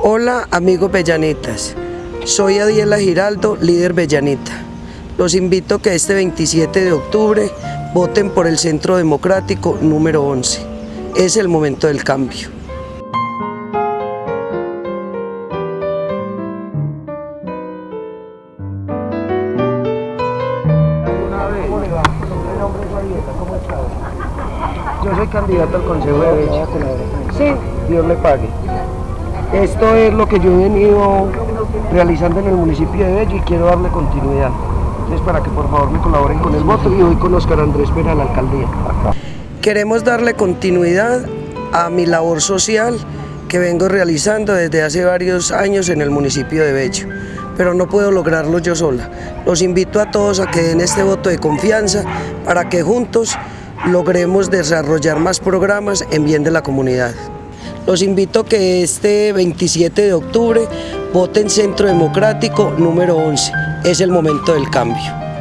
Hola amigos Bellanitas, soy Adiela Giraldo, líder Bellanita. Los invito a que este 27 de octubre voten por el Centro Democrático número 11. Es el momento del cambio. Yo soy candidato al Consejo de Becha. Sí, Dios le pague. Esto es lo que yo he venido realizando en el municipio de Bello y quiero darle continuidad. Entonces, para que por favor me colaboren con el voto y hoy con Oscar Andrés Pera a la alcaldía. Queremos darle continuidad a mi labor social que vengo realizando desde hace varios años en el municipio de Bello, pero no puedo lograrlo yo sola. Los invito a todos a que den este voto de confianza para que juntos logremos desarrollar más programas en bien de la comunidad. Los invito a que este 27 de octubre voten Centro Democrático número 11. Es el momento del cambio.